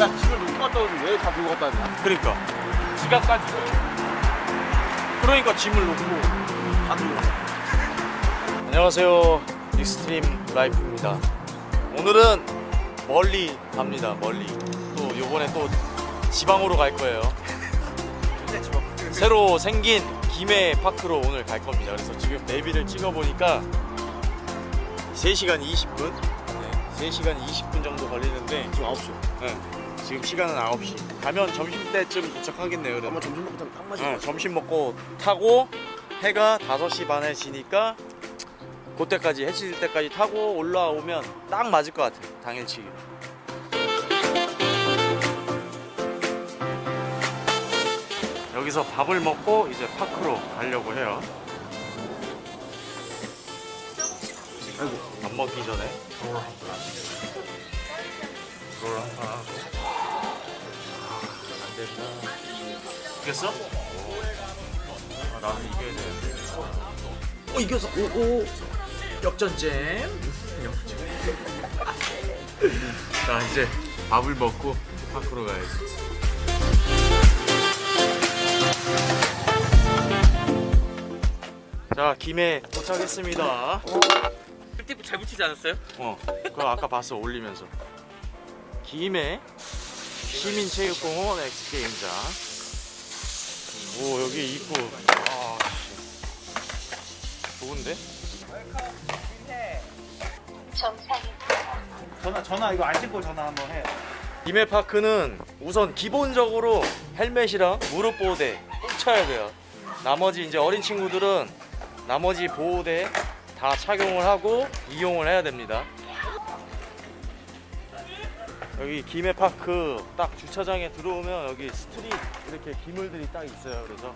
야 집을 놓고 갔다 오지 왜 다 들고 갔다 왔냐 그러니까. 지갑까지. 그러니까 짐을 놓고 다 들고 갔다 안녕하세요. 익스트림 라이프입니다. 오늘은 멀리 갑니다 멀리. 또 요번에 또 지방으로 갈 거예요. 새로 생긴 김해 파크로 오늘 갈 겁니다. 그래서 지금 내비를 찍어 보니까 3시간 20분? 네, 3시간 20분 정도 걸리는데 지금 9시. 네, 지금 시간은 9시. 가면 점심때쯤 도착하겠네요 그러면 아마 점심 먹고 딱 맞을 어, 거야 점심 먹고 타고 해가 5시 반에 지니까 그때까지 해질 때까지 타고 올라오면 딱 맞을 것 같아요 당일치기 여기서 밥을 먹고 이제 파크로 가려고 해요. 아이고 밥 먹기 전에. 롤 한판 하고. 안 된다. 이겼어? 아, 나는 이겨야 되는데. 어 이겼어 오오. 역전잼. 자 이제 밥을 먹고 파크로 가야지. 자 김해 도착했습니다. 꿀팁 잘 붙이지 않았어요? 어, 그거 아까 봤어 올리면서. 김해 시민체육공원 엑스게임장. 오 여기 입구. 아, 씨. 좋은데? 전화 전화 이거 안 찍고 전화 한번 해. 김해 파크는 우선 기본적으로 헬멧이랑 무릎 보호대 꼭 차야 돼요. 나머지 이제 어린 친구들은 나머지 보호대 다 착용을 하고 이용을 해야 됩니다. 여기 김해 파크 딱 주차장에 들어오면 여기 street 이렇게 기물들이 딱 있어요. 그래서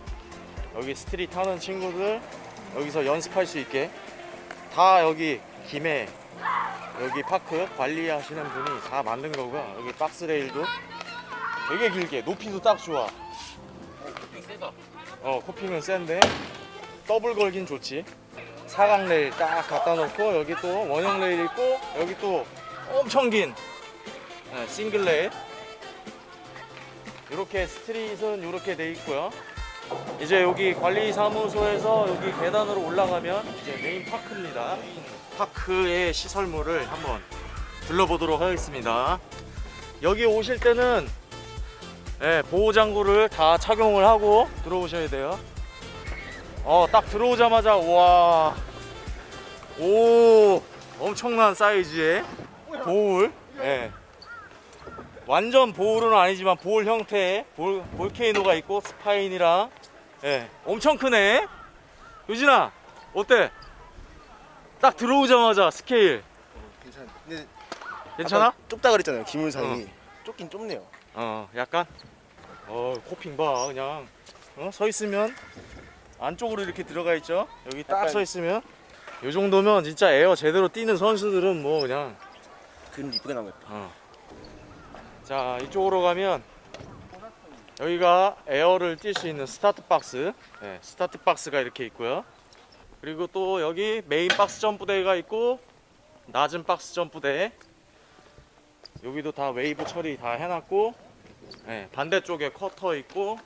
여기 street 타는 친구들 여기서 연습할 수 있게 다 여기 김해 여기 park 관리하시는 분이 다 만든 거고요. 여기 박스 레일도 되게 길게 높이도 딱 좋아. 세다. 어 coping은 센데 더블 걸긴 좋지. 사각 레일 딱 갖다 놓고 여기 또 원형 레일 있고 여기 또 엄청 긴 네, 싱글 레일. 이렇게 street은 이렇게 돼 있고요. 이제 여기 관리사무소에서 여기 계단으로 올라가면 이제 main park입니다. park의 시설물을 한번 둘러보도록 하겠습니다. 여기 오실 때는 예, 보호장구를 다 착용을 하고 들어오셔야 돼요. 어, 딱 들어오자마자 와, 오, 엄청난 사이즈의 bowl. 예. 완전 bowl은 아니지만 bowl 형태의 볼, volcano가 있고 spine이랑 예, 엄청 크네. 유진아, 어때? 딱 들어오자마자 스케일 괜찮아 근데 괜찮아? 좁다 그랬잖아요 기물상이 좁긴 좁네요 어 약간 어 coping 봐 그냥 어? 서 있으면 안쪽으로 이렇게 들어가 있죠 여기 딱 서 있으면 요 정도면 진짜 에어 제대로 뛰는 선수들은 뭐 그냥 그림 이쁠 것 같다 어. 자 이쪽으로 가면 여기가 air를 뛸 수 있는 스타트 박스. 네, 스타트 박스가 이렇게 있고요. 그리고 또 여기 메인 박스 점프대가 있고 낮은 박스 점프대. 여기도 다 웨이브 처리 다 해놨고 네, 반대쪽에 quarter 있고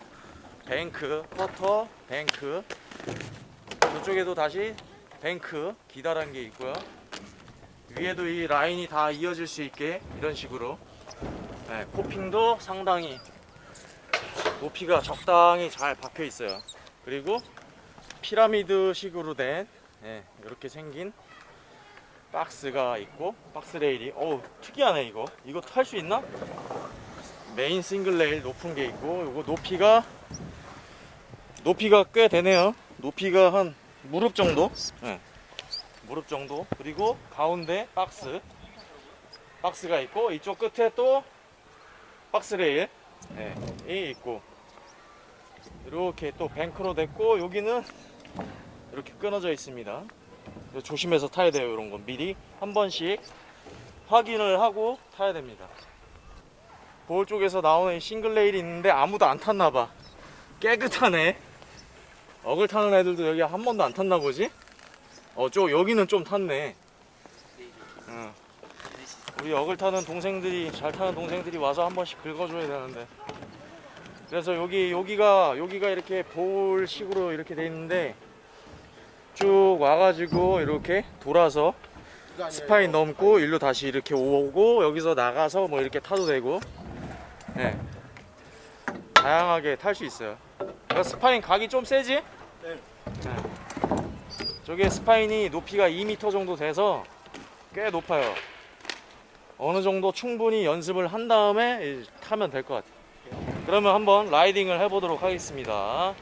bank quarter bank. 저쪽에도 다시 bank 기다란 게 있고요. 위에도 이 라인이 다 이어질 수 있게 이런 식으로 네, coping도 상당히 높이가 적당히 잘 박혀 있어요. 그리고 피라미드 식으로 된 네, 이렇게 생긴 박스가 있고 박스 레일이 어우 특이하네 이거 이거 탈 수 있나? 메인 싱글 레일 높은 게 있고 이거 높이가 높이가 꽤 되네요. 높이가 한 무릎 정도? 네. 무릎 정도 그리고 가운데 박스 박스가 있고 이쪽 끝에 또 박스 레일 네, 이 있고 이렇게 또 bank로 됐고 여기는 이렇게 끊어져 있습니다 조심해서 타야 돼요 이런 건 미리 한 번씩 확인을 하고 타야 됩니다 bowl 쪽에서 나오는 이 싱글 레일이 있는데 아무도 안 탔나 봐 깨끗하네 어글 타는 애들도 여기 한 번도 안 탔나 보지? 어, 저 여기는 좀 탔네. 어. 우리 어글 타는 동생들이 잘 타는 동생들이 와서 한 번씩 긁어줘야 되는데 그래서 여기 여기가 여기가 이렇게 bowl식으로 이렇게 돼 있는데 쭉 와가지고 이렇게 돌아서 spine 넘고 일로 다시 이렇게 오고 여기서 나가서 뭐 이렇게 타도 되고 네. 다양하게 탈 수 있어요 그러니까 spine 각이 좀 세지? 네. 저게 스파인이 높이가 2m 정도 돼서 꽤 높아요 어느 정도 충분히 연습을 한 다음에 이- 타면 될 것 같아요. 그러면 한번 라이딩을 해보도록 하겠습니다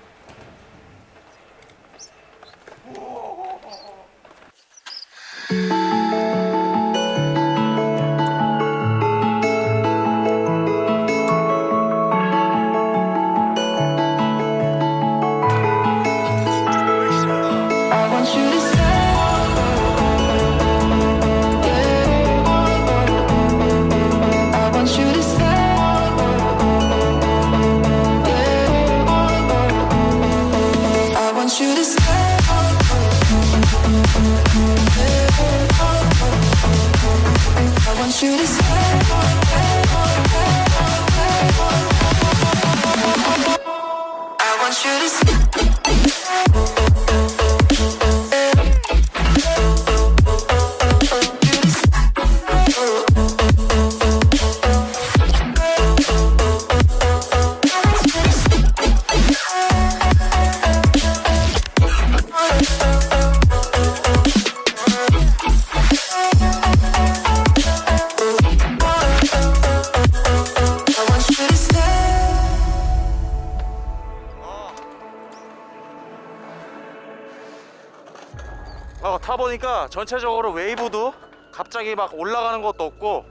전체적으로 웨이브도 갑자기 막 올라가는 것도 없고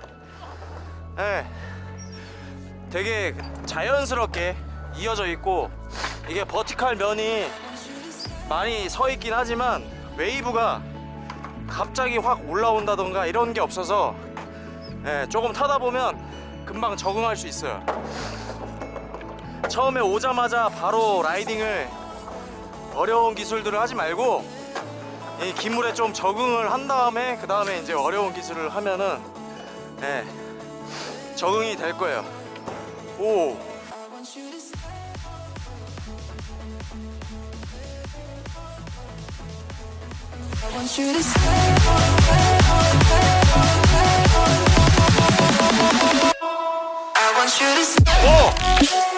예, 되게 자연스럽게 이어져 있고 이게 vertical 면이 많이 서 있긴 하지만 웨이브가 갑자기 확 올라온다던가 이런 게 없어서 예, 조금 타다 보면 금방 적응할 수 있어요. 처음에 오자마자 바로 riding을 어려운 기술들을 하지 말고 이 기물에 좀 적응을 한 다음에 그 다음에 이제 어려운 기술을 하면은 예, 적응이 될 거예요. 오, I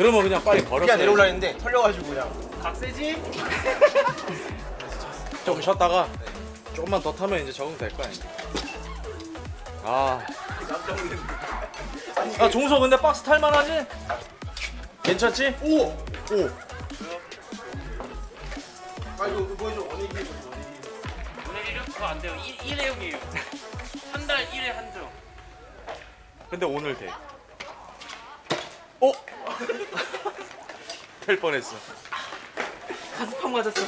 그러면 그냥 빨리 걸었어요. 그냥 내려올라 했는데 털려가지고 그냥 각세지? 좀 쉬었다가 조금만 더 타면 이제 적응 될 거야. 이제. 아, 아 종서 근데 박스 탈만하지? 괜찮지? 오! 오! 아 이거 보여줘? 그거 안 돼요. 일, 일회용이에요. 한 달 1회 한정. 근데 오늘 돼. 어? 될 뻔했어. 가스팡 맞았어.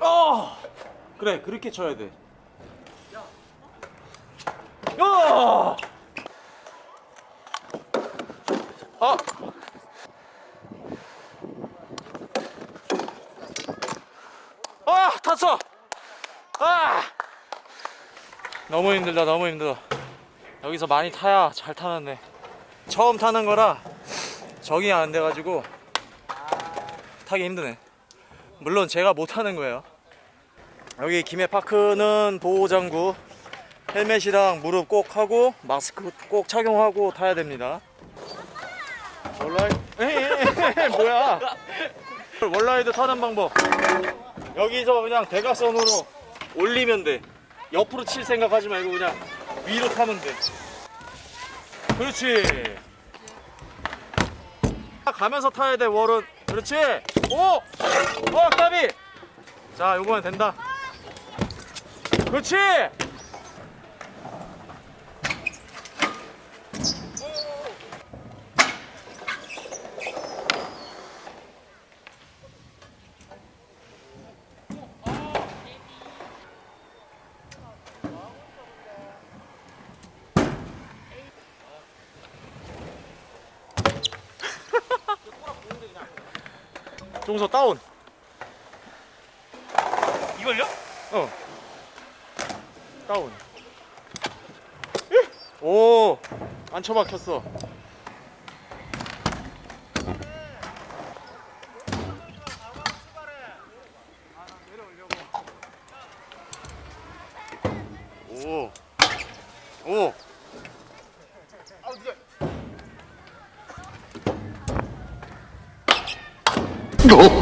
어! 그래 그렇게 쳐야 돼. 야! 아! 아 탔어. 아! 너무 힘들다 너무 힘들어. 여기서 많이 타야 잘 타는데 처음 타는 거라 적응이 안 돼가지고 타기 힘드네. 물론 제가 못 하는 거예요. 여기 김해파크는 보호장구 헬멧이랑 무릎 꼭 하고 마스크 꼭 착용하고 타야 됩니다. 에이, 뭐야? 원라이드 타는 방법. 여기서 그냥 대각선으로 올리면 돼. 옆으로 칠 생각하지 말고 그냥 위로 타면 돼. 그렇지. 가면서 타야 돼 월은. 그렇지. 오! 어 까비. 자 요거면 된다. 그렇지. 종서 다운. 이걸요? 어. 다운. 오, 안 처박혔어. 오, 오. 아 진짜. 오.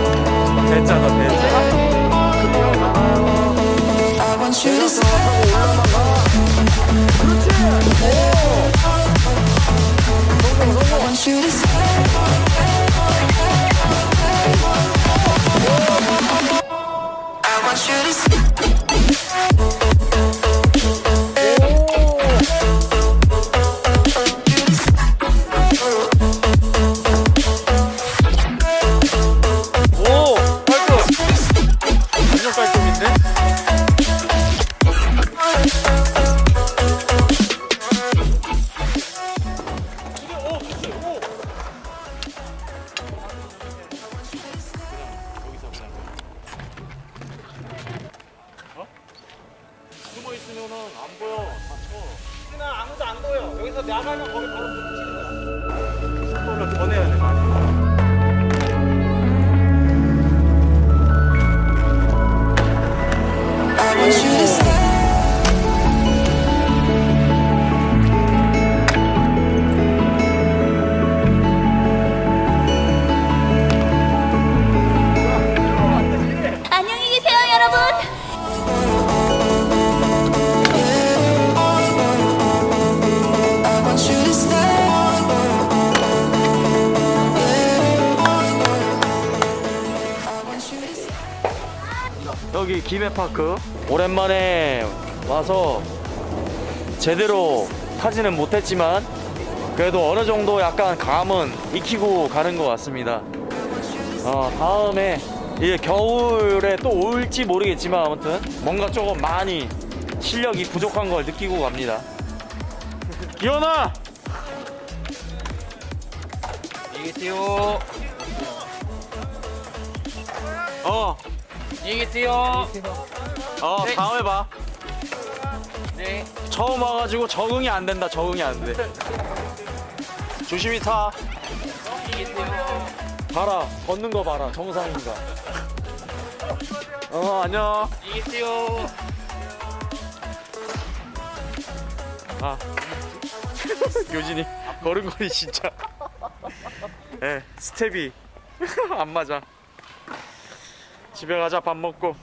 있으면은 안 보여. 다쳐. 나 아무도 안 보여. 여기서 나가면 거기 바로 붙이는 거야. 속도를 더 내야 돼, 많이. 김해파크 오랜만에 와서 제대로 타지는 못했지만 그래도 어느 정도 약간 감은 익히고 가는 것 같습니다. 어, 다음에 이제 겨울에 또 올지 모르겠지만 아무튼 뭔가 조금 많이 실력이 부족한 걸 느끼고 갑니다. 기현아! 계세요. 어, 안녕히 계세요. 어, 네. 다음에 봐. 네. 처음 와가지고 적응이 안 된다, 적응이 안 돼. 조심히 타. 안녕히 계세요. 봐라 걷는 거 봐라 정상인가 어 안녕 안녕히 계세요. 아 요진이 걸음걸이 진짜 예 스텝이 안 맞아 집에 가자 밥 먹고